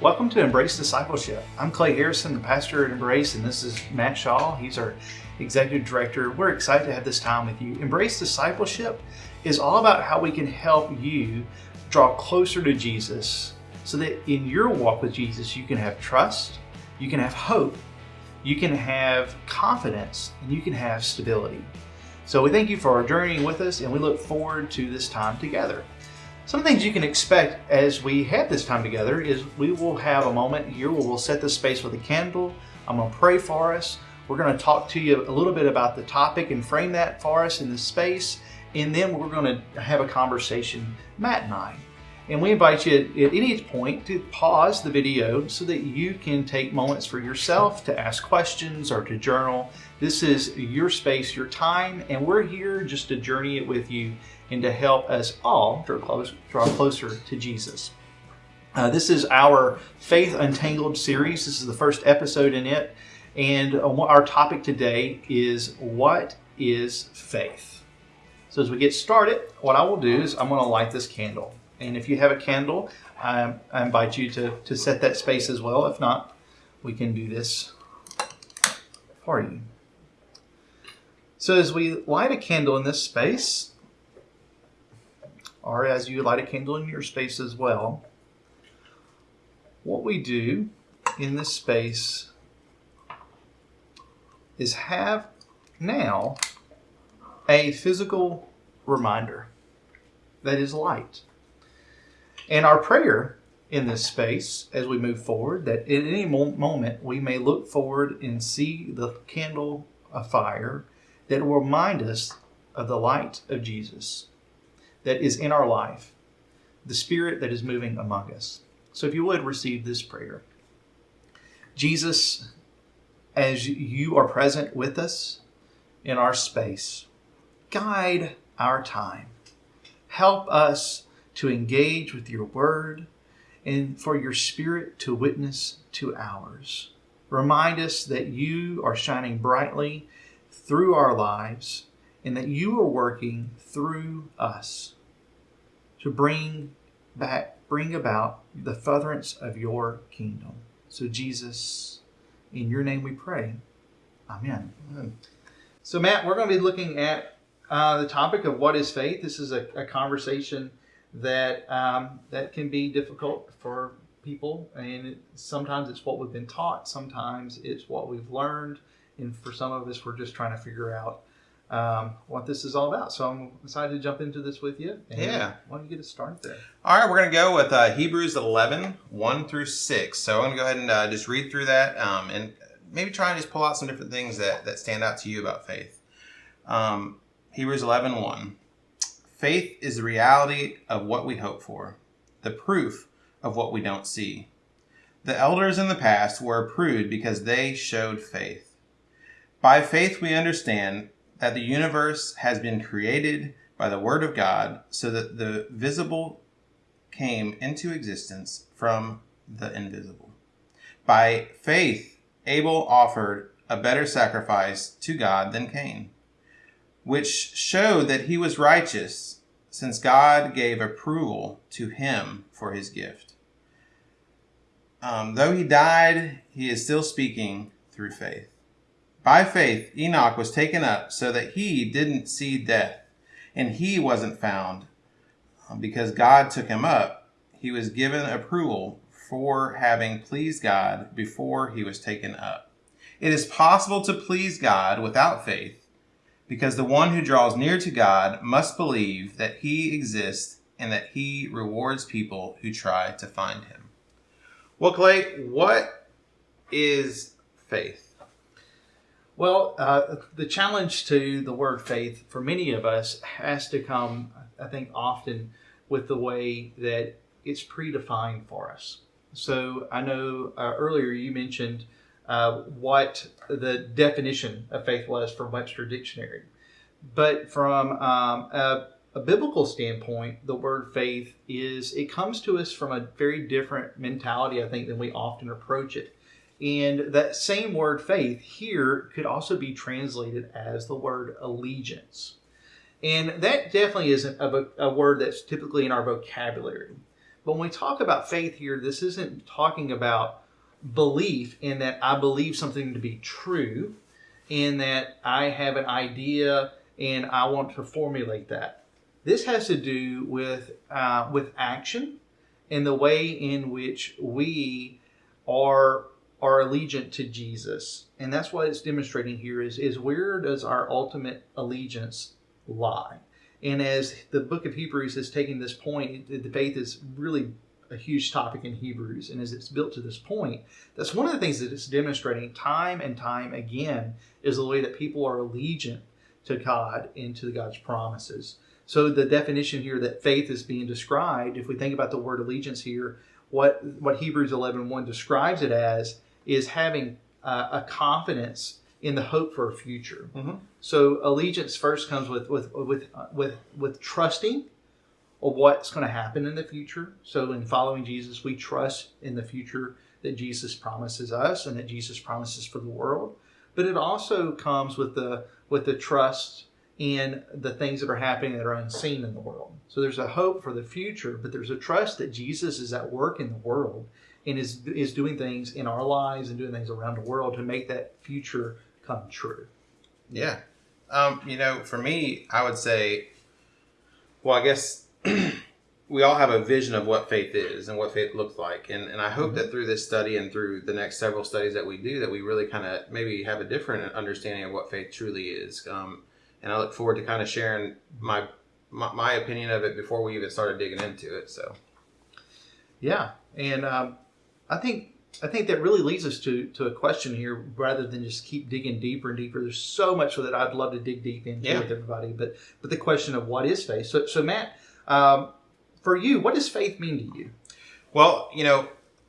Welcome to Embrace Discipleship. I'm Clay Harrison, the pastor at Embrace, and this is Matt Shaw. He's our executive director. We're excited to have this time with you. Embrace Discipleship is all about how we can help you draw closer to Jesus so that in your walk with Jesus, you can have trust, you can have hope, you can have confidence, and you can have stability. So we thank you for journeying with us, and we look forward to this time together. Some things you can expect as we have this time together is we will have a moment here where we'll set the space with a candle. I'm going to pray for us. We're going to talk to you a little bit about the topic and frame that for us in the space. And then we're going to have a conversation, Matt and I. And we invite you at any point to pause the video so that you can take moments for yourself to ask questions or to journal. This is your space, your time, and we're here just to journey it with you and to help us all draw, close, draw closer to Jesus. Uh, this is our Faith Untangled series. This is the first episode in it. And uh, our topic today is what is faith? So, as we get started, what I will do is I'm going to light this candle. And if you have a candle, I, I invite you to, to set that space as well. If not, we can do this for you. So, as we light a candle in this space, or as you light a candle in your space as well, what we do in this space is have now a physical reminder that is light. And our prayer in this space as we move forward, that at any moment we may look forward and see the candle afire that will remind us of the light of Jesus that is in our life, the Spirit that is moving among us. So if you would receive this prayer. Jesus, as you are present with us in our space, guide our time. Help us to engage with your word and for your spirit to witness to ours. Remind us that you are shining brightly through our lives and that you are working through us to bring back bring about the furtherance of your kingdom. So Jesus, in your name we pray. Amen. Amen. So Matt, we're going to be looking at uh, the topic of what is faith. This is a, a conversation that um, that can be difficult for people, and it, sometimes it's what we've been taught, sometimes it's what we've learned, and for some of us, we're just trying to figure out um, what this is all about. So I'm excited to jump into this with you. yeah. Why don't you get us started there? All right, we're going to go with uh, Hebrews 11, 1 through 6. So I'm going to go ahead and uh, just read through that um, and maybe try and just pull out some different things that, that stand out to you about faith. Um, Hebrews 11, 1. Faith is the reality of what we hope for, the proof of what we don't see. The elders in the past were approved because they showed faith. By faith, we understand that the universe has been created by the Word of God, so that the visible came into existence from the invisible. By faith, Abel offered a better sacrifice to God than Cain, which showed that he was righteous, since God gave approval to him for his gift. Um, though he died, he is still speaking through faith. By faith, Enoch was taken up so that he didn't see death, and he wasn't found. Um, because God took him up, he was given approval for having pleased God before he was taken up. It is possible to please God without faith, because the one who draws near to God must believe that he exists and that he rewards people who try to find him. Well, Clay, what is faith? Well, uh, the challenge to the word faith for many of us has to come, I think, often with the way that it's predefined for us. So I know uh, earlier you mentioned uh, what the definition of faith was from Webster Dictionary. But from um, a, a biblical standpoint, the word faith is, it comes to us from a very different mentality, I think, than we often approach it. And that same word faith here could also be translated as the word allegiance. And that definitely isn't a, a, word that's typically in our vocabulary. But when we talk about faith here, this isn't talking about belief in that I believe something to be true, in that I have an idea and I want to formulate that. This has to do with uh, with action and the way in which we are are allegiant to Jesus, and that's what it's demonstrating here. Is is where does our ultimate allegiance lie? And as the book of Hebrews has taken this point, the faith is really a huge topic in Hebrews. And as it's built to this point, that's one of the things that it's demonstrating time and time again is the way that people are allegiant to God and to God's promises. So the definition here that faith is being described, if we think about the word allegiance here, what what Hebrews 11:1 1 describes it as is having uh, a confidence in the hope for a future. Mm-hmm. So allegiance first comes with with with with with trusting of what's going to happen in the future. So in following Jesus, we trust in the future that Jesus promises us and that Jesus promises for the world. But it also comes with the with the trust in the things that are happening that are unseen in the world. So there's a hope for the future, but there's a trust that Jesus is at work in the world and is is doing things in our lives and doing things around the world to make that future come true. Yeah. Um, you know, for me, I would say, well, I guess we all have a vision of what faith is and what faith looks like. And, and I hope mm-hmm. that through this study and through the next several studies that we do, that we really kind of maybe have a different understanding of what faith truly is. Um, and I look forward to kind of sharing my, my, my opinion of it before we even started digging into it. So, yeah. And um, I think I think that really leads us to, to a question here rather than just keep digging deeper and deeper. There's so much that I'd love to dig deep into yeah. with everybody, but but the question of what is faith? So so Matt, um, for you, what does faith mean to you? Well, you know,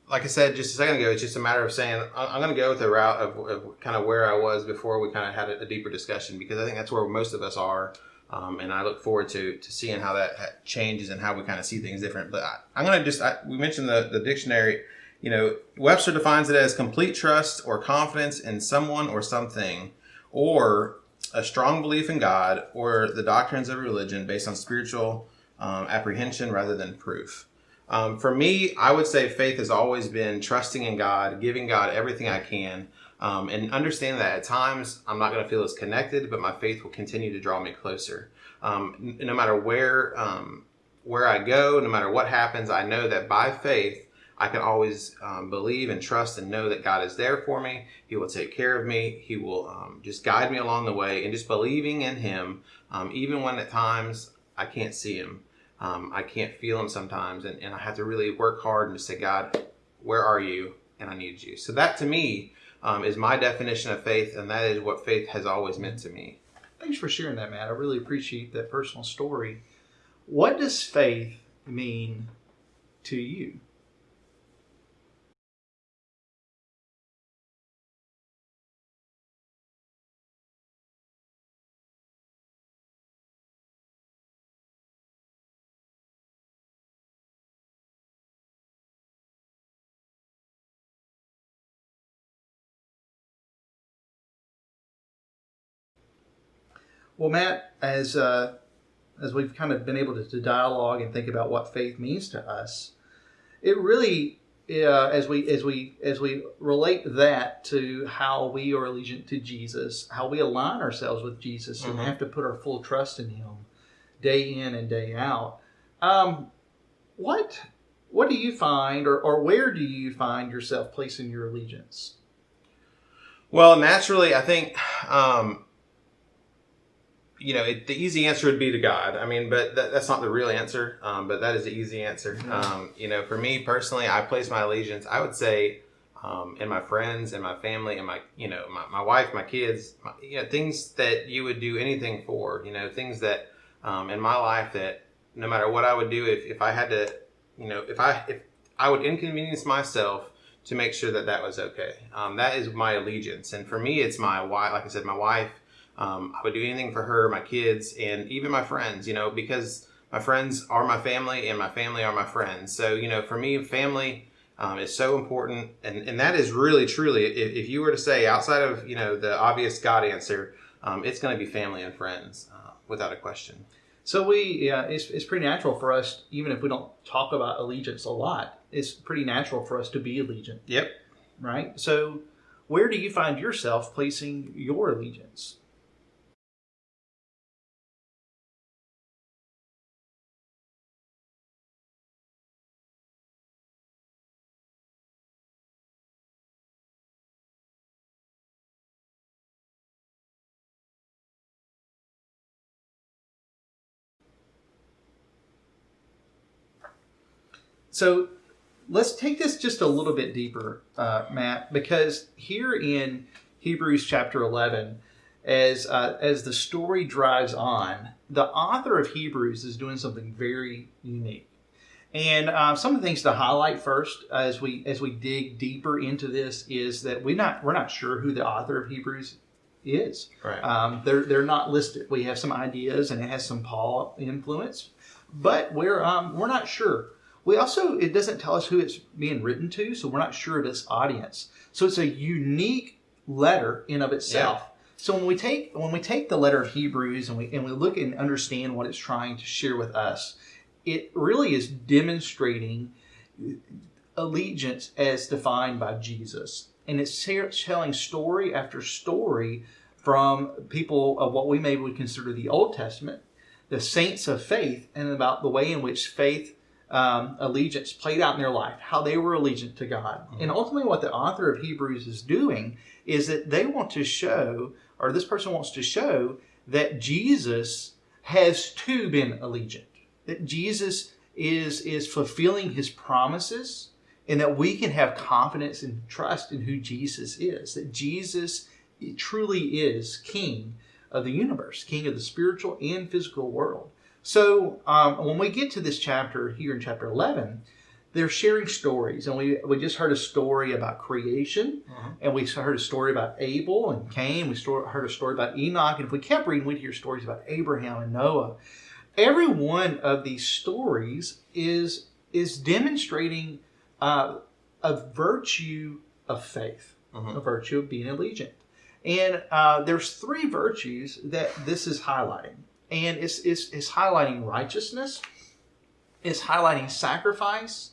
like I said just a second ago, it's just a matter of saying I'm going to go with the route of, of, kind of where I was before we kind of had a, a, deeper discussion because I think that's where most of us are. Um, and I look forward to, to seeing how that changes and how we kind of see things different. But I, am going to just, I, we mentioned the, the dictionary you know, Webster defines it as complete trust or confidence in someone or something, or a strong belief in God or the doctrines of religion based on spiritual um, apprehension rather than proof. Um, for me, I would say faith has always been trusting in God, giving God everything I can, um, and understanding that at times I'm not going to feel as connected, but my faith will continue to draw me closer. Um, no matter where um, where I go, no matter what happens, I know that by faith I can always um, believe and trust and know that God is there for me. He will take care of me. He will um, just guide me along the way and just believing in Him, um, even when at times I can't see Him. Um, I can't feel Him sometimes. And, and I have to really work hard and just say, God, where are you? And I need you. So that to me um, is my definition of faith. And that is what faith has always meant to me. Thanks for sharing that, Matt. I really appreciate that personal story. What does faith mean to you? Well, Matt, as uh, as we've kind of been able to, to, dialogue and think about what faith means to us, it really, uh, as we as we as we relate that to how we are allegiant to Jesus, how we align ourselves with Jesus, mm-hmm. and have to put our full trust in Him, day in and day out. Um, what what do you find, or, or where do you find yourself placing your allegiance? Well, naturally, I think um, you know, it, the easy answer would be to God. I mean, but that, that's not the real answer. Um, but that is the easy answer. Mm-hmm. Um, you know, for me personally, I place my allegiance. I would say um, in my friends and my family and my, you know, my, my wife, my kids, my, you know, things that you would do anything for. You know, things that um, in my life that no matter what I would do, if, if I had to, you know, if I if I would inconvenience myself to make sure that that was okay. Um, that is my allegiance, and for me, it's my wife. Like I said, my wife um, I would do anything for her, my kids, and even my friends, you know, because my friends are my family and my family are my friends. So, you know, for me, family um, is so important. And, and that is really, truly, if, if, you were to say outside of, you know, the obvious God answer, um, it's going to be family and friends uh, without a question. So we, yeah, it's, it's pretty natural for us, even if we don't talk about allegiance a lot, it's pretty natural for us to be allegiant, Yep. right? So where do you find yourself placing your allegiance? So let's take this just a little bit deeper, uh, Matt, because here in Hebrews chapter 11, as, uh, as the story drives on, the author of Hebrews is doing something very unique. And uh, some of the things to highlight first, as we as we dig deeper into this, is that we not we're not sure who the author of Hebrews is. Right. Um, they're they're not listed. We have some ideas, and it has some Paul influence, but we're um, we're not sure. We also it doesn't tell us who it's being written to, so we're not sure of its audience. So it's a unique letter in of itself. So when we take when we take the letter of Hebrews and we and we look and understand what it's trying to share with us, it really is demonstrating allegiance as defined by Jesus. And it's telling story after story from people of what we maybe would consider the Old Testament, the saints of faith, and about the way in which faith um, allegiance played out in their life, how they were allegiant to God. Mm-hmm. And ultimately, what the author of Hebrews is doing is that they want to show, or this person wants to show, that Jesus has too been allegiant that Jesus is is fulfilling his promises and that we can have confidence and trust in who Jesus is that Jesus truly is king of the universe king of the spiritual and physical world so um, when we get to this chapter here in chapter 11 they're sharing stories and we, we just heard a story about creation Mhm. and we heard a story about abel and cain we heard a story about enoch and if we kept reading we'd hear stories about abraham and noah every one of these stories is is demonstrating uh, a virtue of faith, Mhm. a virtue of being allegiant. And uh, there's three virtues that this is highlighting, and it's, it's it's highlighting righteousness, it's highlighting sacrifice,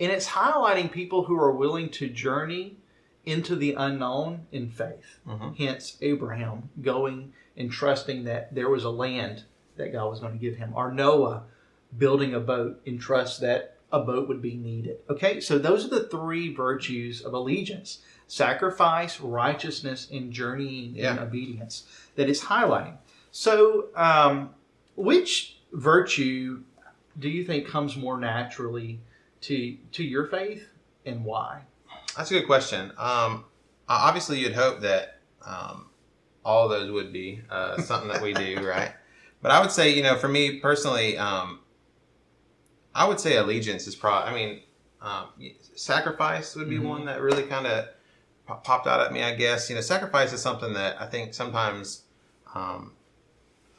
and it's highlighting people who are willing to journey into the unknown in faith. Mhm. Hence, Abraham going and trusting that there was a land that God was going to give him, or Noah building a boat in trust that a boat would be needed. Okay, so those are the three virtues of allegiance sacrifice, righteousness, and journeying in Yeah. obedience that is highlighting. So, um, which virtue do you think comes more naturally to, to your faith and why? That's a good question. Um, obviously, you'd hope that um, all those would be uh, something that we do, right? But I would say, you know, for me personally, um, I would say allegiance is probably. I mean, um, sacrifice would be Mhm. one that really kind of popped out at me. I guess you know, sacrifice is something that I think sometimes um,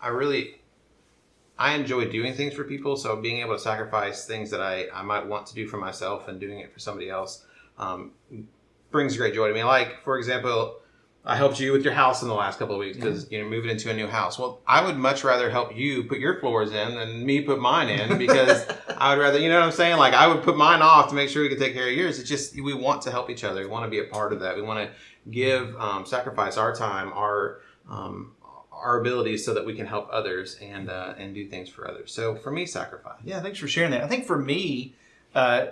I really I enjoy doing things for people. So being able to sacrifice things that I, I might want to do for myself and doing it for somebody else um, brings great joy to me. Like, for example, I helped you with your house in the last couple of weeks because you're moving into a new house. Well, I would much rather help you put your floors in than me put mine in because I would rather, you know what I'm saying? Like, I would put mine off to make sure we could take care of yours. It's just, we want to help each other. We want to be a part of that. We want to give, um, sacrifice our time, our, um, our abilities so that we can help others and uh, and do things for others. So for me, sacrifice. Yeah, thanks for sharing that. I think for me, uh,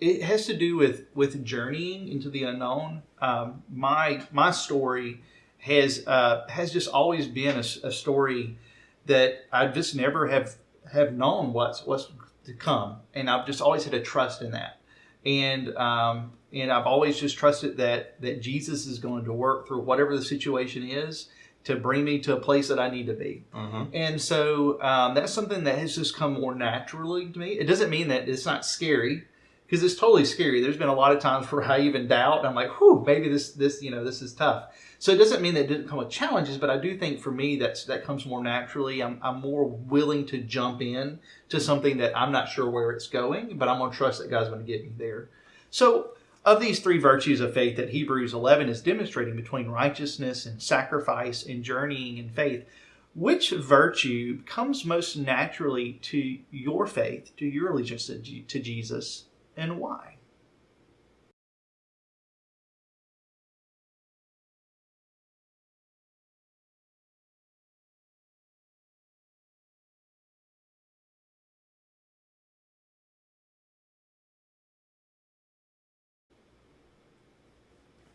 it has to do with with journeying into the unknown. Um, my my story has uh, has just always been a, a story that I just never have have known what's what's to come, and I've just always had a trust in that, and um, and I've always just trusted that that Jesus is going to work through whatever the situation is to bring me to a place that I need to be. Mm-hmm. And so um, that's something that has just come more naturally to me. It doesn't mean that it's not scary because it's totally scary. There's been a lot of times where I even doubt. And I'm like, whew, maybe this, this, you know, this is tough. So it doesn't mean that it didn't come with challenges, but I do think for me that's that comes more naturally. I'm, I'm more willing to jump in to something that I'm not sure where it's going, but I'm going to trust that God's going to get me there. So of these three virtues of faith that Hebrews 11 is demonstrating between righteousness and sacrifice and journeying in faith, which virtue comes most naturally to your faith, to your allegiance to Jesus, and why?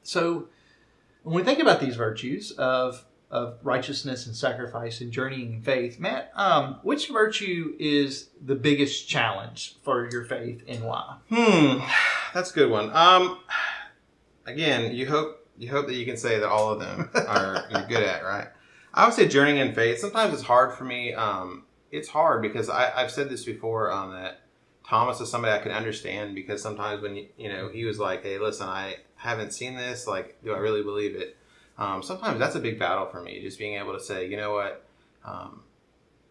So, when we think about these virtues of of righteousness and sacrifice and journeying in faith, Matt, um, which virtue is the biggest challenge for your faith and why? Hmm, that's a good one. Um, again, you hope you hope that you can say that all of them are you're good at, right? I would say journeying in faith. Sometimes it's hard for me. Um, it's hard because I, I've said this before on that Thomas is somebody I can understand because sometimes when you, you know he was like, "Hey, listen, I haven't seen this. Like, do I really believe it?" Um, sometimes that's a big battle for me, just being able to say, you know what, um,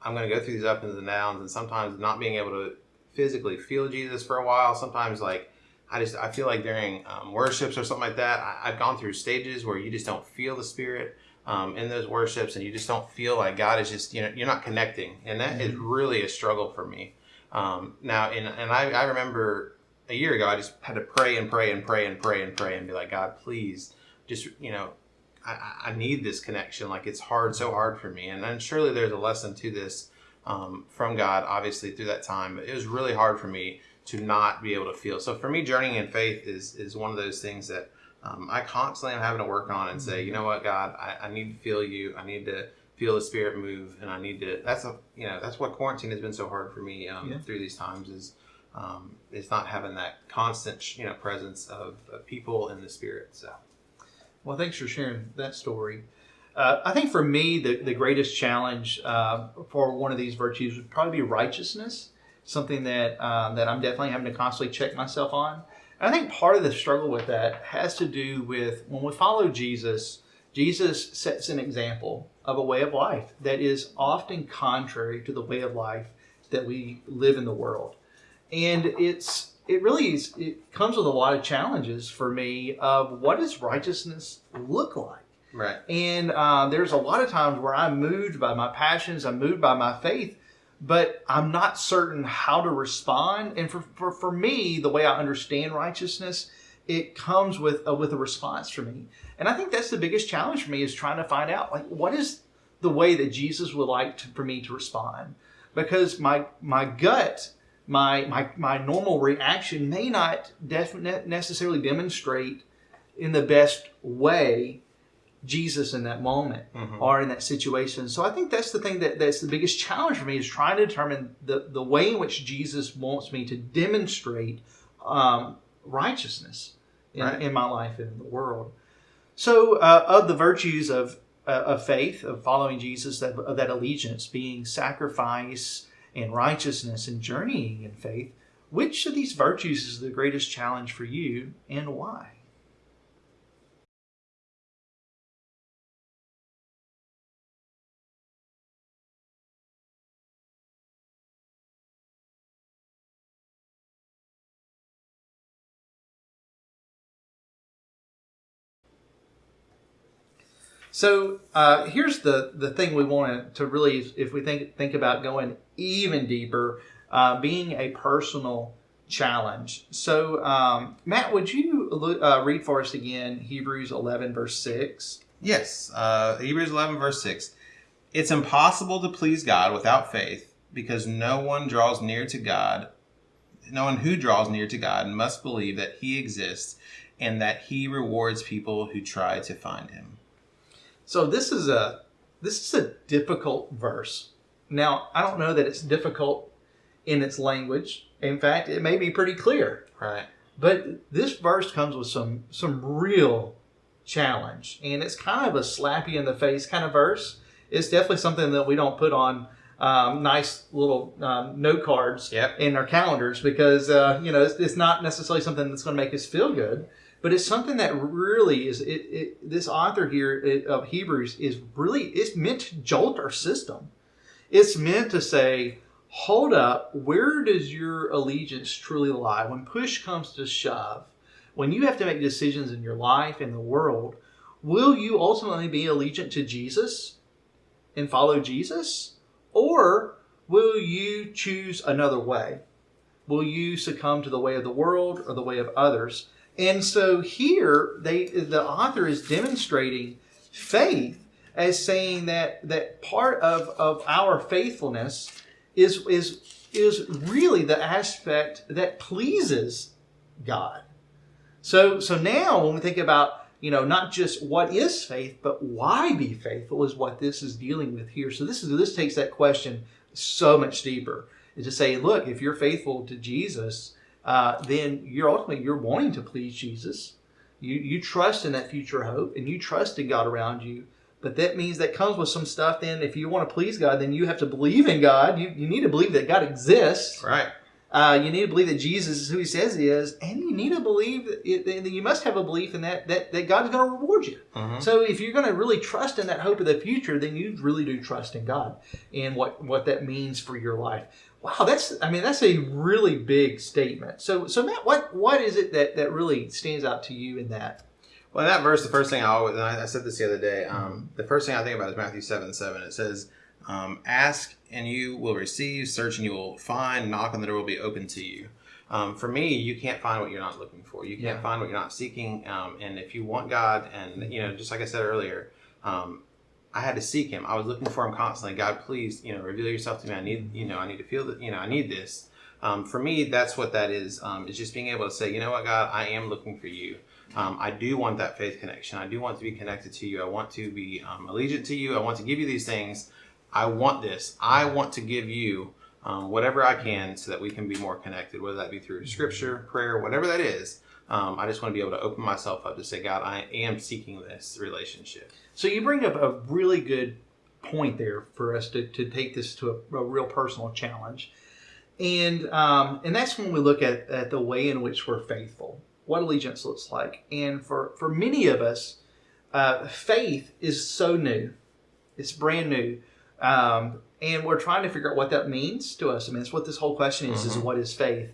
I'm going to go through these ups and downs, and sometimes not being able to physically feel Jesus for a while. Sometimes like I just I feel like during um, worships or something like that, I, have gone through stages where you just don't feel the Spirit. Um, in those worships, and you just don't feel like God is just you know you're not connecting, and that is mm-hmm. really a struggle for me. Um, now, and, and I, I remember a year ago, I just had to pray and pray and pray and pray and pray and be like, God, please, just, you know, I, I need this connection. Like it's hard, so hard for me. And then surely there's a lesson to this um, from God, obviously through that time. But it was really hard for me to not be able to feel. So for me, journeying in faith is is one of those things that um, I constantly am having to work on and say, you know what, God, I, I need to feel you. I need to feel the spirit move and i need to that's a you know that's what quarantine has been so hard for me um, yeah. through these times is um, is not having that constant you know presence of, of, people in the spirit so. Well thanks for sharing that story. Uh, i think for me the, the greatest challenge uh, for one of these virtues would probably be righteousness something that uh, that i'm definitely having to constantly check myself on. And i think part of the struggle with that has to do with when we follow jesus Jesus sets an example of a way of life that is often contrary to the way of life that we live in the world. And it's it really is it comes with a lot of challenges for me of what does righteousness look like? Right. And uh, there's a lot of times where I'm moved by my passions, I'm moved by my faith, but I'm not certain how to respond. And for, for, for me, the way I understand righteousness it comes with a, with a response for me. And I think that's the biggest challenge for me is trying to find out like what is the way that Jesus would like to, for me to respond because my my gut my my my normal reaction may not necessarily demonstrate in the best way Jesus in that moment mm-hmm. or in that situation. So I think that's the thing that that's the biggest challenge for me is trying to determine the the way in which Jesus wants me to demonstrate um, righteousness in, right. in my life and in the world. So, uh, of the virtues of uh, of faith, of following Jesus, that, of that allegiance, being sacrifice and righteousness and journeying in faith, which of these virtues is the greatest challenge for you and why? So uh, here's the the thing we want to really, if we think think about going even deeper, uh, being a personal challenge. So um, Matt, would you uh, read for us again Hebrews 11 verse six? Yes, uh, Hebrews 11 verse six. It's impossible to please God without faith, because no one draws near to God. No one who draws near to God must believe that He exists and that He rewards people who try to find Him. So this is a this is a difficult verse. Now, I don't know that it's difficult in its language. In fact, it may be pretty clear. Right. But this verse comes with some some real challenge, and it's kind of a slap you in the face kind of verse. It's definitely something that we don't put on um, nice little um, note cards yep. in our calendars because uh, you know it's, it's, not necessarily something that's going to make us feel good but it's something that really is it, it, this author here uh, of hebrews is really it's meant to jolt our system it's meant to say hold up where does your allegiance truly lie when push comes to shove when you have to make decisions in your life and the world will you ultimately be allegiant to jesus and follow Jesus? Or will you choose another way? Will you succumb to the way of the world or the way of others? And so here they the author is demonstrating faith as saying that that part of, of our faithfulness is is is really the aspect that pleases God. So so now when we think about you know not just what is faith but why be faithful is what this is dealing with here. So this is this takes that question so much deeper. Is to say, look, if you're faithful to Jesus, uh, then you're ultimately you're wanting to please Jesus. You you trust in that future hope and you trust in God around you. But that means that comes with some stuff. Then, if you want to please God, then you have to believe in God. You, you need to believe that God exists. Right. Uh, you need to believe that Jesus is who He says He is, and you need to believe that, it, that you must have a belief in that that, that God is going to reward you. Mhm. So, if you're going to really trust in that hope of the future, then you really do trust in God and what what that means for your life. Wow, that's I mean that's a really big statement. So, so Matt, what what is it that that really stands out to you in that? Well, in that verse, the first thing I always, and I, I said this the other day, um, the first thing I think about is Matthew 7 7. It says, um, Ask and you will receive, search and you will find, knock and the door will be open to you. Um, for me, you can't find what you're not looking for. You can't Yeah. find what you're not seeking. Um, and if you want God, and, you know, just like I said earlier, um, I had to seek him. I was looking for him constantly. God, please, you know, reveal yourself to me. I need, you know, I need to feel that, you know, I need this. Um, for me, that's what that is. Um, just being able to say, you know what, God, I am looking for you. Um, I do want that faith connection. I do want to be connected to you. I want to be um, allegiant to you. I want to give you these things. I want this. I want to give you um, whatever I can so that we can be more connected, whether that be through scripture, prayer, whatever that is. Um, I just want to be able to open myself up to say, God, I am seeking this relationship. So you bring up a really good point there for us to, to take this to a, a real personal challenge. And um, and that's when we look at, at the way in which we're faithful, what allegiance looks like. And for, for many of us, uh, faith is so new. It's brand new. Um, and we're trying to figure out what that means to us. I mean, it's what this whole question is, is Mhm. what is faith?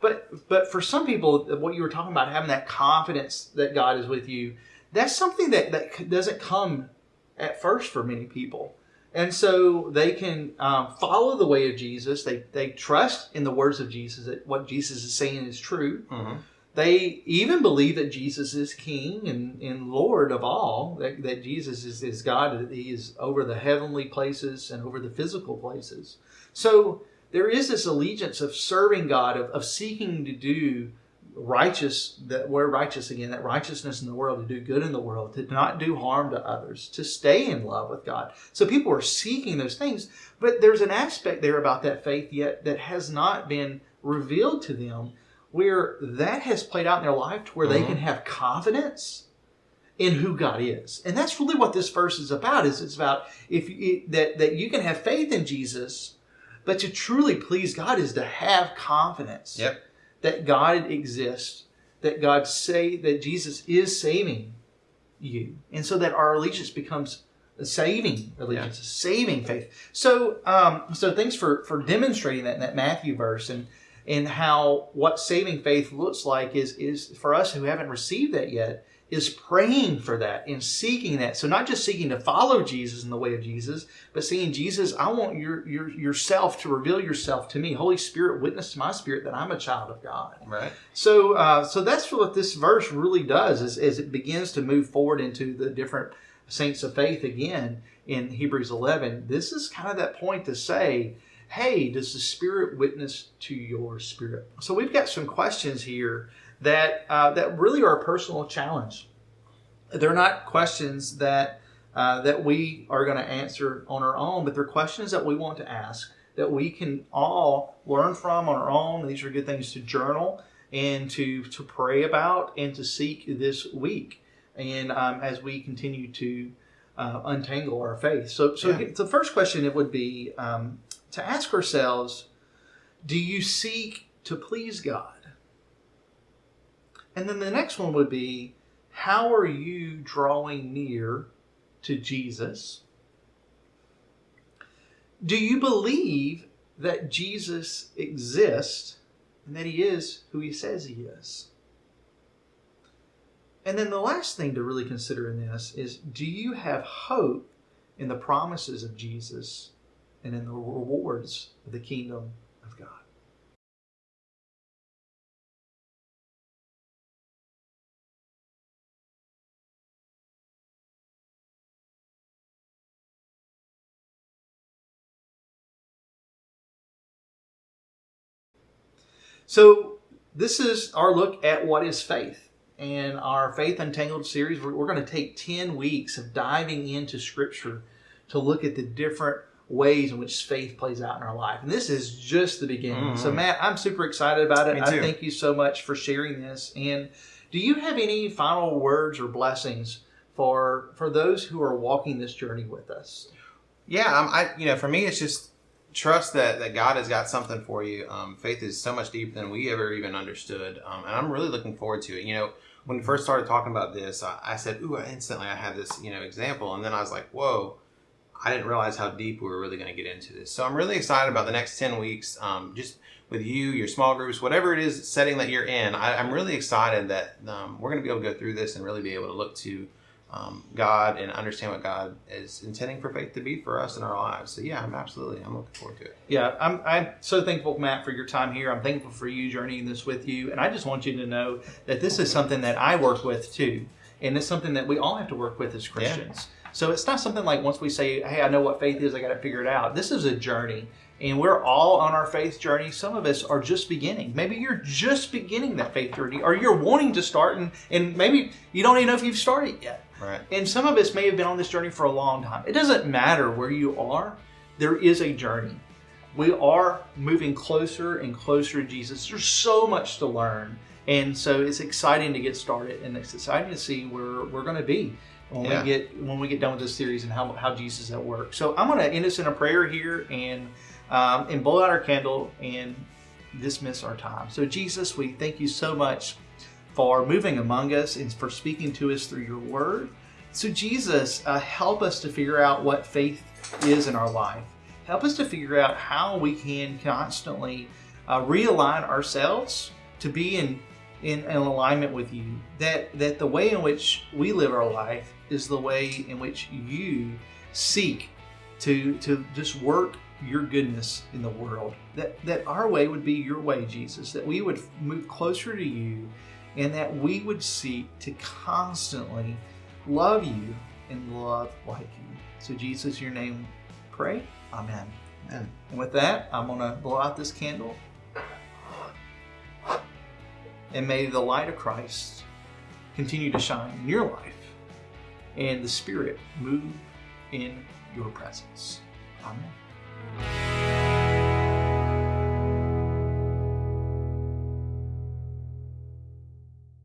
But but for some people, what you were talking about, having that confidence that God is with you, that's something that, that doesn't come at first for many people. And so they can um, follow the way of Jesus. They, they trust in the words of Jesus, that what Jesus is saying is true. Mm-hmm. They even believe that Jesus is King and, and Lord of all, that, that Jesus is, is God, that He is over the heavenly places and over the physical places. So there is this allegiance of serving God, of, of seeking to do righteous, that word righteous again, that righteousness in the world, to do good in the world, to not do harm to others, to stay in love with God. So people are seeking those things, but there's an aspect there about that faith yet that has not been revealed to them where that has played out in their life to where they Mhm. can have confidence in who God is. And that's really what this verse is about is it's about if you, that that you can have faith in Jesus, but to truly please God is to have confidence Yep. That God exists, that God say that Jesus is saving you. And so that our allegiance becomes a saving allegiance, a saving faith. So um, so thanks for for demonstrating that in that Matthew verse and and how what saving faith looks like is is for us who haven't received that yet is praying for that and seeking that. So not just seeking to follow Jesus in the way of Jesus, but saying, Jesus, I want your, your yourself to reveal yourself to me. Holy Spirit, witness to my spirit that I'm a child of God. Right. So, uh, so that's what this verse really does is, is it begins to move forward into the different saints of faith again in Hebrews 11. This is kind of that point to say, hey, does the Spirit witness to your spirit? So we've got some questions here that uh, that really are a personal challenge. They're not questions that uh, that we are going to answer on our own, but they're questions that we want to ask that we can all learn from on our own. These are good things to journal and to to pray about and to seek this week. And um, as we continue to uh, untangle our faith, so so Yeah. the first question it would be um, to ask ourselves: Do you seek to please God? And then the next one would be: How are you drawing near to Jesus? Do you believe that Jesus exists and that he is who he says he is? And then the last thing to really consider in this is do you have hope in the promises of Jesus and in the rewards of the kingdom So, this is our look at what is faith. And our Faith Untangled series, we're, we're going to take 10 weeks of diving into Scripture to look at the different ways in which faith plays out in our life. And this is just the beginning. Mm-hmm. So, Matt, I'm super excited about it. I thank you so much for sharing this. And do you have any final words or blessings for for those who are walking this journey with us? Yeah, um, I you know, for me, it's just trust that, that God has got something for you. Um, faith is so much deeper than we ever even understood. Um, and I'm really looking forward to it. You know, when we first started talking about this, I, I said, ooh, instantly I had this, you know, example. And then I was like, whoa, I didn't realize how deep we were really going to get into this. So I'm really excited about the next 10 weeks. Um, just with you, your small groups, whatever it is setting that you're in, I, am really excited that um, we're going to be able to go through this and really be able to look to um, God and understand what God is intending for faith to be for us in our lives. So yeah, I'm absolutely I'm looking forward to it. Yeah, I'm I'm so thankful, Matt, for your time here. I'm thankful for you journeying this with you, and I just want you to know that this is something that I work with too, and it's something that we all have to work with as Christians. Yeah. So it's not something like once we say, "Hey, I know what faith is. I got to figure it out." This is a journey, and we're all on our faith journey. Some of us are just beginning. Maybe you're just beginning that faith journey, or you're wanting to start, and, and maybe you don't even know if you've started yet. Right. And some of us may have been on this journey for a long time. It doesn't matter where you are, there is a journey. We are moving closer and closer to Jesus. There's so much to learn. And so it's exciting to get started and it's exciting to see where we're going to be when yeah. we get when we get done with this series and how, how Jesus is at work. So I'm going to end us in a prayer here and um, and blow out our candle and dismiss our time. So Jesus, we thank you so much for moving among us and for speaking to us through your word. So, Jesus, uh, help us to figure out what faith is in our life. Help us to figure out how we can constantly uh, realign ourselves to be in, in, in alignment with you. That, that the way in which we live our life is the way in which you seek to, to just work your goodness in the world. That, that our way would be your way, Jesus. That we would move closer to you and that we would seek to constantly love you and love like you. So, Jesus, your name, pray. Amen. Amen. And with that, I'm going to blow out this candle. And may the light of Christ continue to shine in your life and the Spirit move in your presence. Amen.